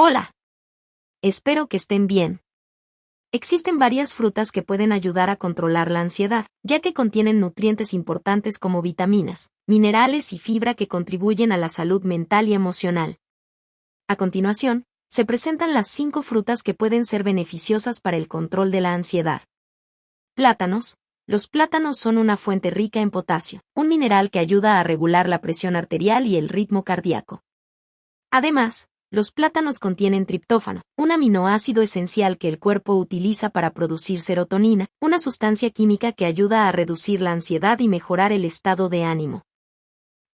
Hola. Espero que estén bien. Existen varias frutas que pueden ayudar a controlar la ansiedad, ya que contienen nutrientes importantes como vitaminas, minerales y fibra que contribuyen a la salud mental y emocional. A continuación, se presentan las cinco frutas que pueden ser beneficiosas para el control de la ansiedad. Plátanos. Los plátanos son una fuente rica en potasio, un mineral que ayuda a regular la presión arterial y el ritmo cardíaco. Además, los plátanos contienen triptófano, un aminoácido esencial que el cuerpo utiliza para producir serotonina, una sustancia química que ayuda a reducir la ansiedad y mejorar el estado de ánimo.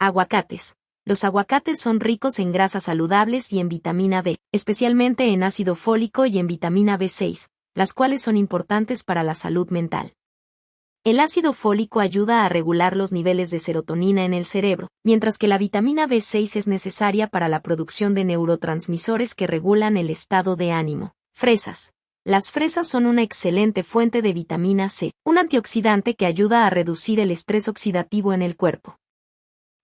Aguacates. Los aguacates son ricos en grasas saludables y en vitamina B, especialmente en ácido fólico y en vitamina B6, las cuales son importantes para la salud mental. El ácido fólico ayuda a regular los niveles de serotonina en el cerebro, mientras que la vitamina B6 es necesaria para la producción de neurotransmisores que regulan el estado de ánimo. Fresas. Las fresas son una excelente fuente de vitamina C, un antioxidante que ayuda a reducir el estrés oxidativo en el cuerpo.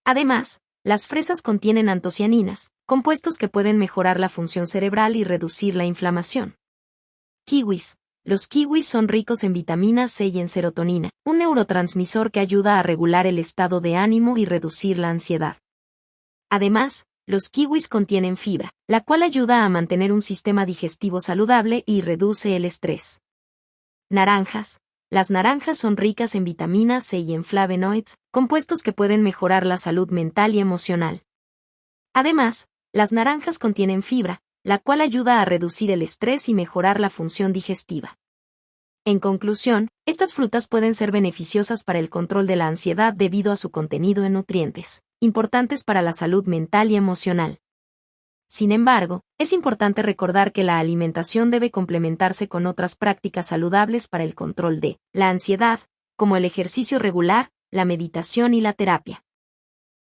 Además, las fresas contienen antocianinas, compuestos que pueden mejorar la función cerebral y reducir la inflamación. Kiwis. Los kiwis son ricos en vitamina C y en serotonina, un neurotransmisor que ayuda a regular el estado de ánimo y reducir la ansiedad. Además, los kiwis contienen fibra, la cual ayuda a mantener un sistema digestivo saludable y reduce el estrés. Naranjas. Las naranjas son ricas en vitamina C y en flavonoids, compuestos que pueden mejorar la salud mental y emocional. Además, las naranjas contienen fibra, la cual ayuda a reducir el estrés y mejorar la función digestiva. En conclusión, estas frutas pueden ser beneficiosas para el control de la ansiedad debido a su contenido en nutrientes, importantes para la salud mental y emocional. Sin embargo, es importante recordar que la alimentación debe complementarse con otras prácticas saludables para el control de la ansiedad, como el ejercicio regular, la meditación y la terapia.